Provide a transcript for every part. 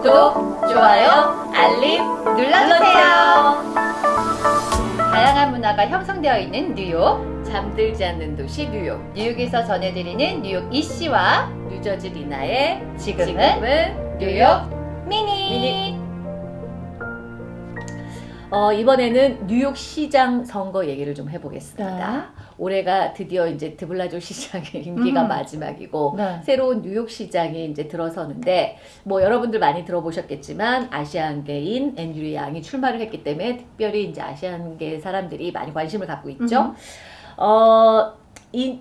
구독, 좋아요, 알림 눌러주세요. 다양한 문화가 형성되어 있는 뉴욕, 잠들지 않는 도시 뉴욕. 뉴욕에서 전해드리는 뉴욕 이씨와 뉴저지 리나의 지금은, 지금은 뉴욕 미니. 미니. 어, 이번에는 뉴욕 시장 선거 얘기를 좀 해보겠습니다. 네. 올해가 드디어 이제 드블라조 시장의 임기가 음. 마지막이고 네. 새로운 뉴욕 시장이 이제 들어서는데 뭐 여러분들 많이 들어보셨겠지만 아시안계인 앤드류 양이 출마를 했기 때문에 특별히 이제 아시안계 사람들이 많이 관심을 갖고 있죠. 음. 어, 이,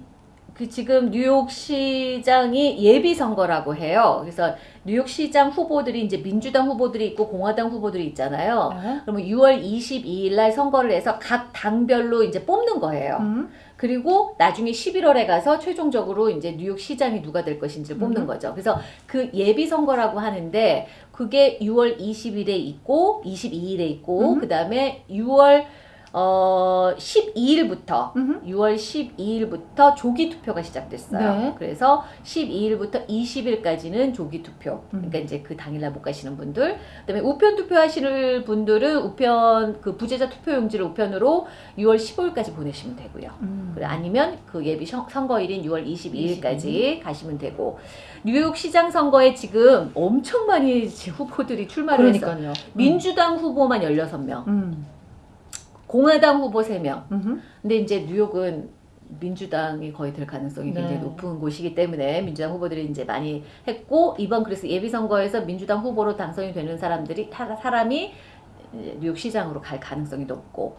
그 지금 뉴욕 시장이 예비 선거라고 해요. 그래서 뉴욕 시장 후보들이 이제 민주당 후보들이 있고 공화당 후보들이 있잖아요. 네. 그러면 6월 22일 날 선거를 해서 각 당별로 이제 뽑는 거예요. 음. 그리고 나중에 11월에 가서 최종적으로 이제 뉴욕 시장이 누가 될 것인지를 뽑는 음. 거죠. 그래서 그 예비 선거라고 하는데 그게 6월 20일에 있고 22일에 있고 음. 그다음에 6월 어 12일부터 음. 6월 12일부터 조기 투표가 시작됐어요. 네. 그래서 12일부터 20일까지는 조기 투표. 음. 그러니까 이제 그 당일날 못 가시는 분들. 그다음에 우편 투표하시는 분들은 우편 그 부재자 투표 용지를 우편으로 6월 15일까지 보내시면 되고요. 음. 아니면 그 예비 선- 선거일인 6월 22일까지 22일. 가시면 되고 뉴욕 시장 선거에 지금 엄청 많이 후보들이 출마를 했어요. 그러니까요. 민주당 후보만 16명, 음. 공화당 후보 3명. 음. 근데 이제 뉴욕은 민주당이 거의 될 가능성이 굉장히 네. 높은 곳이기 때문에 민주당 후보들이 이제 많이 했고 이번 그래서 예비 선거에서 민주당 후보로 당선이 되는 사람들이 타- 사람이 이제 뉴욕 시장으로 갈 가능성이 높고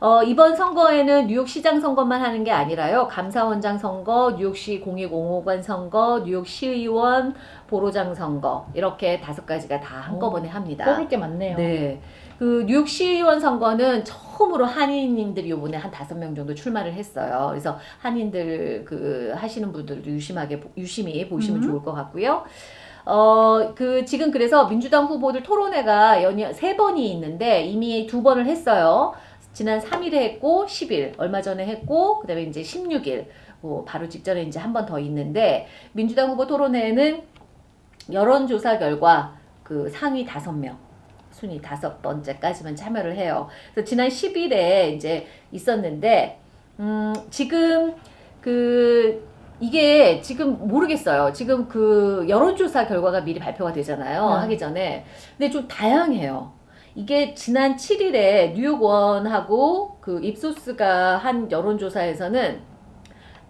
어, 이번 선거에는 뉴욕 시장 선거만 하는 게 아니라요 감사원장 선거, 뉴욕시 공익공호관 선거, 뉴욕 시의원 보로장 선거 이렇게 다섯 가지가 다 한꺼번에 합니다. 뽑을 게 많네요. 네. 그 뉴욕 시의원 선거는 처음으로 한인인들이 요번에 한 다섯 명 정도 출마를 했어요. 그래서 한인들 그 하시는 분들도 유심하게 보- 유심히 보시면 음. 좋을 것 같고요. 어, 그 지금 그래서 민주당 후보들 토론회가 연이 세 번이 있는데 이미 두 번을 했어요. 지난 3일에 했고 10일 얼마 전에 했고 그 다음에 이제 16일 뭐 바로 직전에 이제 한 번 더 있는데 민주당 후보 토론회는 여론조사 결과 그 상위 다섯 명 순위 다섯 번째까지만 참여를 해요. 그래서 지난 10일에 이제 있었는데 음 지금 그 이게 지금 모르겠어요. 지금 그 여론조사 결과가 미리 발표가 되잖아요. 네. 하기 전에. 근데 좀 다양해요. 이게 지난 7일에 뉴욕원하고 그 입소스가 한 여론조사에서는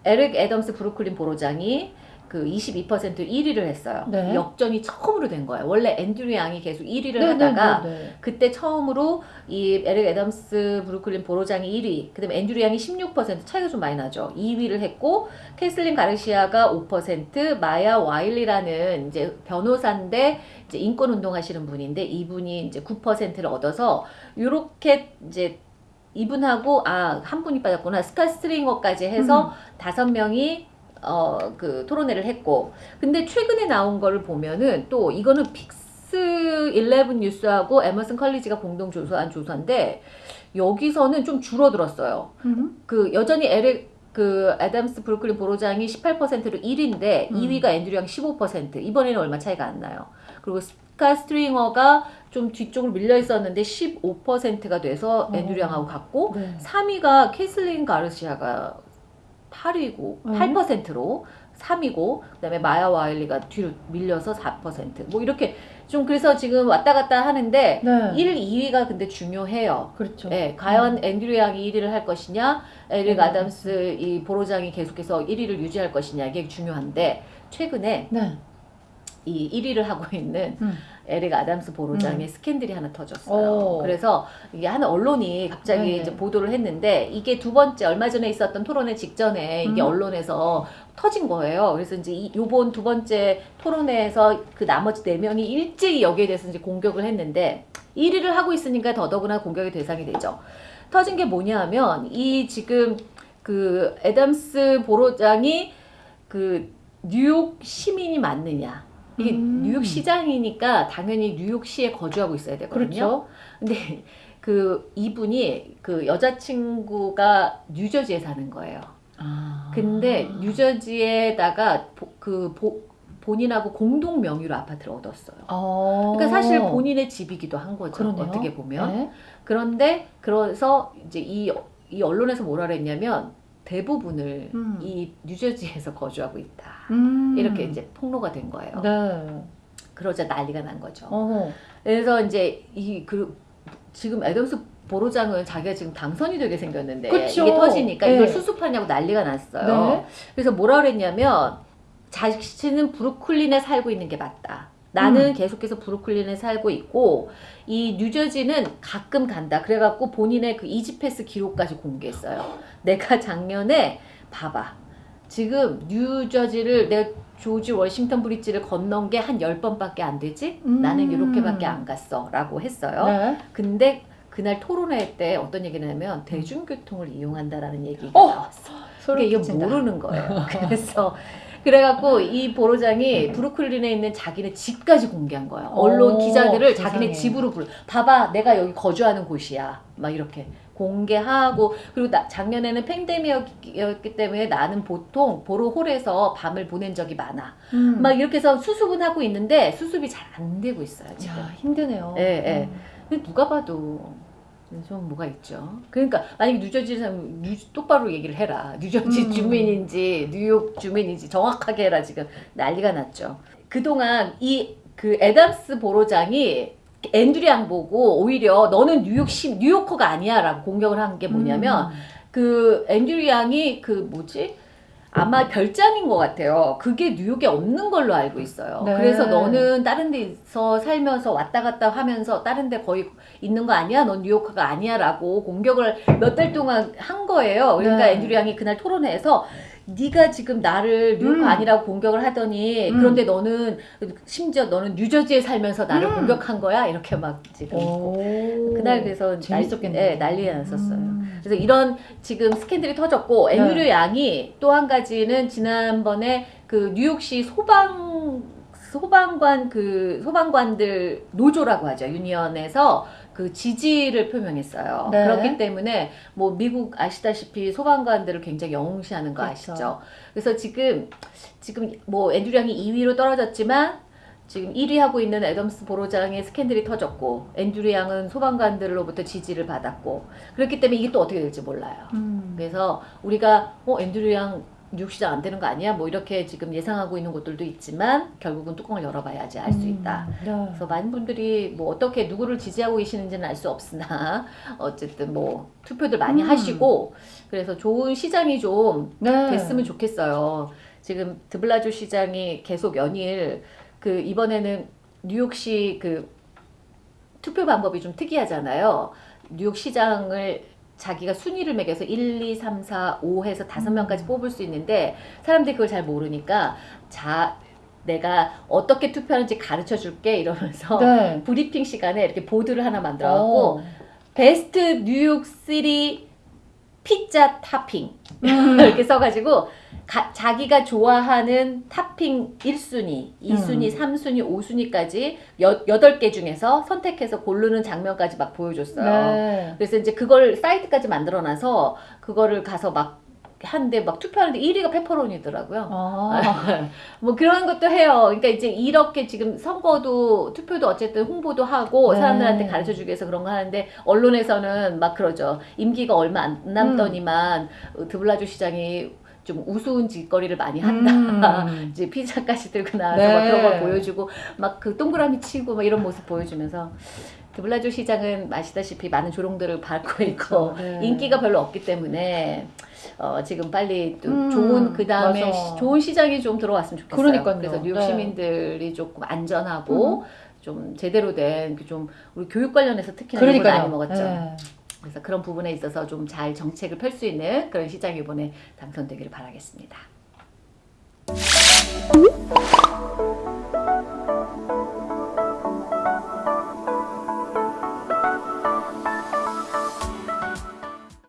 에릭 애덤스 브루클린 borough장이 그 22% 1위를 했어요. 네. 역전이 처음으로 된 거예요. 원래 앤드류 양이 계속 1위를 네, 하다가 네, 네, 네. 그때 처음으로 이 에릭 애덤스 브루클린 borough장이 1위, 그다음에 앤드류 양이 16% 차이가 좀 많이 나죠. 2위를 했고 캐슬린 가르시아가 5%, 마야 와일리라는 이제 변호사인데 이제 인권 운동하시는 분인데 이분이 이제 9%를 얻어서 요렇게 이제 이분하고 아 한 분이 빠졌구나 스캇 스트링어까지 해서 다섯 명이 어 그 토론회를 했고 근데 최근에 나온 거를 보면은 또 이거는 PIX 11 뉴스하고 에머슨 컬리지가 공동 조사한 조사인데 여기서는 좀 줄어들었어요. 음. 그 여전히 에릭 그 애덤스 브루클린 borough장이 18%로 1위인데 음. 2위가 앤드류 양15% 이번에는 얼마 차이가 안 나요. 그리고 스캇 스트링어가 좀 뒤쪽으로 밀려 있었는데 15%가 돼서 어. 앤드류 양하고 같고 네. 3위가 캐슬린 가르시아가 8위고 음. 8%로 3위고 그다음에 마야 와일리가 뒤로 밀려서 4%뭐 이렇게 좀 그래서 지금 왔다 갔다 하는데 네. 1, 2위가 근데 중요해요. 그렇죠. 네, 과연 앤드류 양이 1위를 할 것이냐, 에릭 음. 아담스 이 borough장이 계속해서 1위를 유지할 것이냐 이게 중요한데 최근에 네. 이 1위를 하고 있는 음. 에릭 아담스 보로장의 스캔들이 하나 터졌어요. 오. 그래서 이게 한 언론이 갑자기 네네. 이제 보도를 했는데 이게 두 번째 얼마 전에 있었던 토론회 직전에 이게 음. 언론에서 터진 거예요. 그래서 이제 이, 요번 두 번째 토론회에서 그 나머지 네 명이 일제히 여기에 대해서 이제 공격을 했는데 1위를 하고 있으니까 더더구나 공격의 대상이 되죠. 터진 게 뭐냐 하면 이 지금 그 애덤스 보로장이 그 뉴욕 시민이 맞느냐. 이게 음. 뉴욕 시장이니까 당연히 뉴욕시에 거주하고 있어야 되거든요. 그렇죠. 근데 그 이분이 그 여자친구가 뉴저지에 사는 거예요. 아. 근데 뉴저지에다가 보, 그 보, 본인하고 공동 명의로 아파트를 얻었어요. 어. 그러니까 사실 본인의 집이기도 한 거죠. 그러네요. 어떻게 보면. 네. 그런데 그래서 이제 이, 이 언론에서 뭐라 그랬냐면 대부분을 음. 이 뉴저지에서 거주하고 있다. 음. 이렇게 이제 폭로가 된 거예요. 네. 그러자 난리가 난 거죠. 어. 그래서 이제 이 그 지금 애덤스 보로장은 자기가 지금 당선이 되게 생겼는데 그쵸. 이게 터지니까 네. 이걸 수습하냐고 난리가 났어요. 네. 그래서 뭐라 그랬냐면 자신은 브루클린에 살고 있는 게 맞다. 나는 음. 계속해서 브루클린에 살고 있고 이 뉴저지는 가끔 간다. 그래갖고 본인의 그 이지패스 기록까지 공개했어요. 내가 작년에 봐봐. 지금 뉴저지를 내가 조지 워싱턴 브릿지를 건넌 게한 10번밖에 안 되지? 음. 나는 이렇게밖에 안 갔어. 라고 했어요. 네. 근데 그날 토론회 때 어떤 얘기를 하냐면 대중교통을 이용한다라는 얘기가 어! 나왔어. 그게 이게 끼친다. 모르는 거예요. 그래서 그래갖고 이 보로장이 브루클린에 있는 자기네 집까지 공개한 거예요. 언론 오, 기자들을 세상에. 자기네 집으로 불러. 봐봐, 내가 여기 거주하는 곳이야. 막 이렇게 공개하고 그리고 나, 작년에는 팬데믹이었기 때문에 나는 보통 Borough Hall에서 밤을 보낸 적이 많아. 음. 막 이렇게 해서 수습은 하고 있는데 수습이 잘 안 되고 있어요 지금. 야, 힘드네요. 예, 예. 음. 누가 봐도 좀 뭐가 있죠. 그러니까 만약에 뉴저지 사람 뉴, 똑바로 얘기를 해라. 뉴저지 음. 주민인지 뉴욕 주민인지 정확하게 해라 지금 난리가 났죠. 그동안 이 그 애담스 borough장이 앤드류 양 보고 오히려 너는 뉴욕 시 뉴요커가 아니야 라고 공격을 한 게 뭐냐면 음. 그 앤드류 양이 그 뭐지? 아마 별장인 것 같아요. 그게 뉴욕에 없는 걸로 알고 있어요. 네. 그래서 너는 다른 데서 살면서 왔다 갔다 하면서 다른 데 거의 있는 거 아니야? 넌 뉴요커가 아니야? 라고 공격을 몇 달 동안 한 거예요. 그러니까 네. 앤드류 양이 그날 토론회에서 네가 지금 나를 뉴요커 음. 아니라고 공격을 하더니 음. 그런데 너는 심지어 너는 뉴저지에 살면서 나를 음. 공격한 거야? 이렇게 막 지금 오. 그날 그래서 재밌었겠네요. 날, 네, 난리가 났었어요. 음. 그래서 이런 지금 스캔들이 터졌고 앤드류 네. 양이 또 한 가지는 지난번에 그 뉴욕시 소방 소방관 그 소방관들 노조라고 하죠 유니언에서 그 지지를 표명했어요. 네. 그렇기 때문에 뭐 미국 아시다시피 소방관들을 굉장히 영웅시하는 거 그렇죠. 아시죠? 그래서 지금 지금 뭐 앤드류 양이 2위로 떨어졌지만 지금 1위 하고 있는 애덤스 보로장의 스캔들이 터졌고 앤드류 양은 소방관들로부터 지지를 받았고 그렇기 때문에 이게 또 어떻게 될지 몰라요. 음. 그래서 우리가 어 앤드류 양 뉴욕 시장 안 되는 거 아니야? 뭐 이렇게 지금 예상하고 있는 곳들도 있지만 결국은 뚜껑을 열어봐야지 알 수 있다. 음. 네. 그래서 많은 분들이 뭐 어떻게 누구를 지지하고 계시는지는 알 수 없으나 어쨌든 뭐 투표들 많이 음. 하시고 그래서 좋은 시장이 좀 네. 됐으면 좋겠어요. 지금 드블라주 시장이 계속 연일 그 이번에는 뉴욕시 그 투표 방법이 좀 특이하잖아요. 뉴욕 시장을 자기가 순위를 매겨서 1, 2, 3, 4, 5 해서 다섯 명까지 뽑을 수 있는데 사람들이 그걸 잘 모르니까 자 내가 어떻게 투표하는지 가르쳐 줄게 이러면서 네. 브리핑 시간에 이렇게 보드를 하나 만들어 갖고 어. Best New York City pizza topping 음. 이렇게 써가지고 가- 자기가 좋아하는 타핑 1순위, 2순위, 음. 3순위, 5순위까지 여, 8개 중에서 선택해서 고르는 장면까지 막 보여줬어요. 네. 그래서 이제 그걸 사이트까지 만들어놔서 그거를 가서 막 하는데 막 투표하는데 1위가 페퍼로니더라고요. 아. 뭐 그런 것도 해요. 그러니까 이제 이렇게 지금 선거도 투표도 어쨌든 홍보도 하고 네. 사람들한테 가르쳐 주기 위해서 그런 거 하는데 언론에서는 막 그러죠. 임기가 얼마 안 남더니만 음. 드블라주 시장이 좀 우스운 짓거리를 많이 한다. 음. 이제 피자까지 들고 나와서 네. 막 그런 걸 보여주고 막 그 동그라미 치고 막 이런 모습 보여주면서 드블라주 시장은 아시다시피 많은 조롱들을 받고 있고 네. 인기가 별로 없기 때문에 어, 지금 빨리 또 음, 좋은 그 다음에. 좋은 시장이 좀 들어왔으면 좋겠어요. 그러니까요. 그래서 뉴욕 네. 음. 시민들이 조금 안전하고 좀 제대로 된 좀 우리 교육 관련해서 특히나 그러니까요. 많이 먹었죠. 네. 그래서 그런 부분에 있어서 좀 잘 정책을 펼 수 있는 그런 시장이 이번에 당선되기를 바라겠습니다.